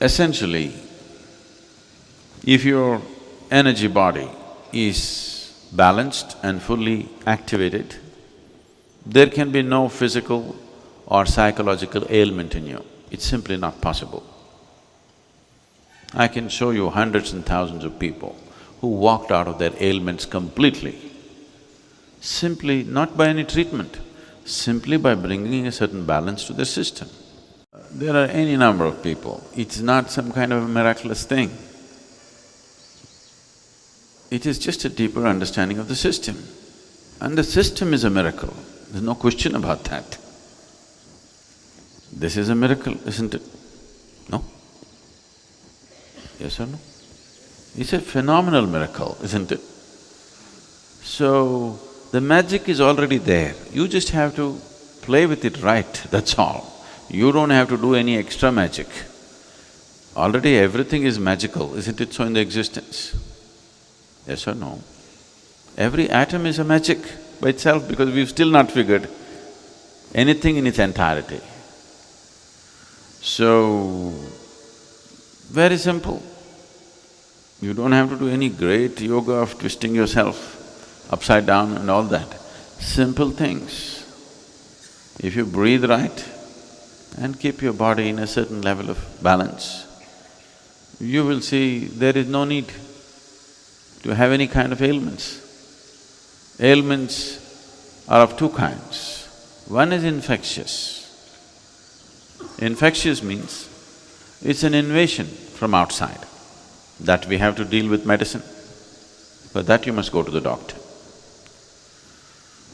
Essentially, if your energy body is balanced and fully activated, there can be no physical or psychological ailment in you. It's simply not possible. I can show you hundreds and thousands of people who walked out of their ailments completely, simply not by any treatment, simply by bringing a certain balance to their system. There are any number of people, it's not some kind of a miraculous thing. It is just a deeper understanding of the system. And the system is a miracle, there's no question about that. This is a miracle, isn't it? No? Yes or no? It's a phenomenal miracle, isn't it? So, the magic is already there, you just have to play with it right, that's all. You don't have to do any extra magic. Already everything is magical, isn't it so in the existence? Yes or no? Every atom is a magic by itself because we've still not figured anything in its entirety. So, very simple. You don't have to do any great yoga of twisting yourself upside down and all that. Simple things. If you breathe right and keep your body in a certain level of balance, you will see there is no need to have any kind of ailments. Ailments are of two kinds. One is infectious. Infectious means it's an invasion from outside that we have to deal with medicine. For that you must go to the doctor.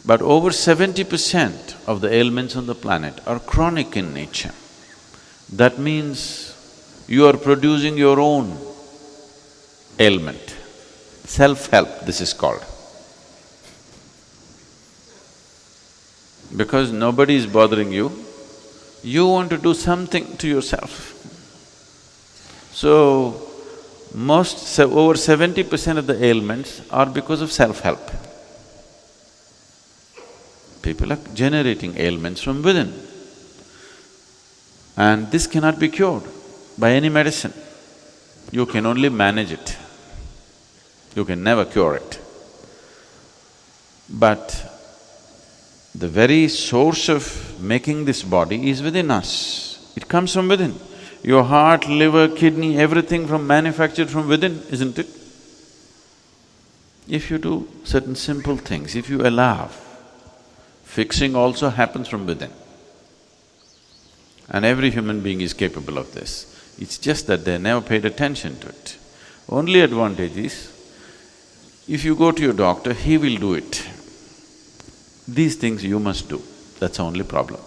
But over seventy percent of the ailments on the planet are chronic in nature. That means you are producing your own ailment. Self-help, this is called. Because nobody is bothering you, you want to do something to yourself. So, most… over seventy percent of the ailments are because of self-help. People are generating ailments from within. And this cannot be cured by any medicine. You can only manage it. You can never cure it. But the very source of making this body is within us. It comes from within. Your heart, liver, kidney, everything from manufactured from within, isn't it? If you do certain simple things, if you allow, fixing also happens from within. And every human being is capable of this. It's just that they never paid attention to it. Only advantage is, if you go to your doctor, he will do it. These things you must do, that's the only problem.